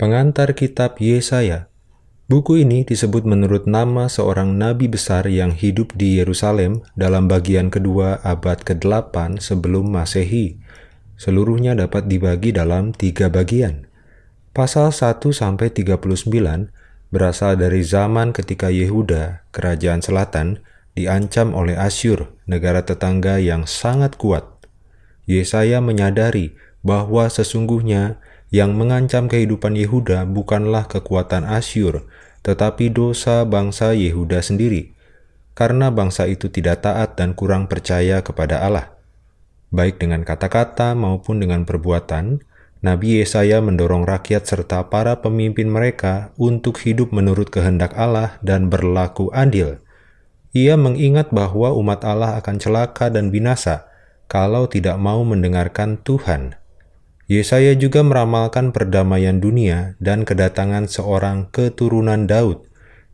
Pengantar Kitab Yesaya Buku ini disebut menurut nama seorang nabi besar yang hidup di Yerusalem dalam bagian kedua abad ke-8 sebelum Masehi. Seluruhnya dapat dibagi dalam tiga bagian. Pasal 1-39 berasal dari zaman ketika Yehuda, kerajaan selatan, diancam oleh Asyur, negara tetangga yang sangat kuat. Yesaya menyadari bahwa sesungguhnya yang mengancam kehidupan Yehuda bukanlah kekuatan Asyur, tetapi dosa bangsa Yehuda sendiri, karena bangsa itu tidak taat dan kurang percaya kepada Allah. Baik dengan kata-kata maupun dengan perbuatan, Nabi Yesaya mendorong rakyat serta para pemimpin mereka untuk hidup menurut kehendak Allah dan berlaku adil. Ia mengingat bahwa umat Allah akan celaka dan binasa kalau tidak mau mendengarkan Tuhan. Yesaya juga meramalkan perdamaian dunia dan kedatangan seorang keturunan Daud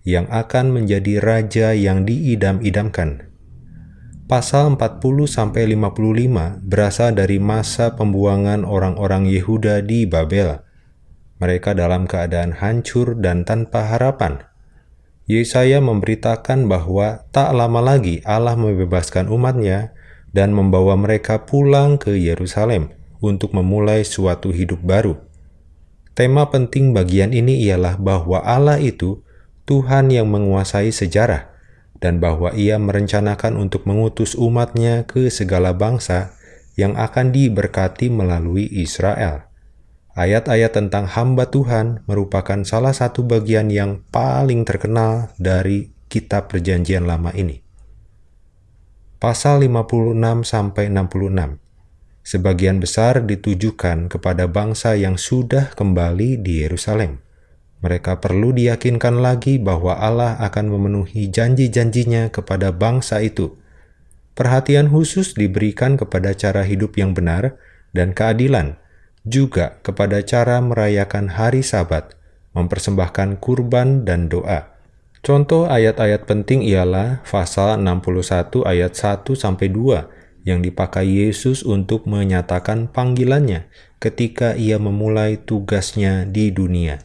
yang akan menjadi raja yang diidam-idamkan. Pasal 40-55 berasal dari masa pembuangan orang-orang Yehuda di Babel. Mereka dalam keadaan hancur dan tanpa harapan. Yesaya memberitakan bahwa tak lama lagi Allah membebaskan umatnya dan membawa mereka pulang ke Yerusalem untuk memulai suatu hidup baru. Tema penting bagian ini ialah bahwa Allah itu Tuhan yang menguasai sejarah dan bahwa ia merencanakan untuk mengutus umatnya ke segala bangsa yang akan diberkati melalui Israel. Ayat-ayat tentang hamba Tuhan merupakan salah satu bagian yang paling terkenal dari kitab perjanjian lama ini. Pasal 56-66 sebagian besar ditujukan kepada bangsa yang sudah kembali di Yerusalem. Mereka perlu diyakinkan lagi bahwa Allah akan memenuhi janji-janjinya kepada bangsa itu. Perhatian khusus diberikan kepada cara hidup yang benar dan keadilan, juga kepada cara merayakan hari sabat, mempersembahkan kurban dan doa. Contoh ayat-ayat penting ialah pasal 61 ayat 1 sampai 2 yang dipakai Yesus untuk menyatakan panggilannya ketika ia memulai tugasnya di dunia.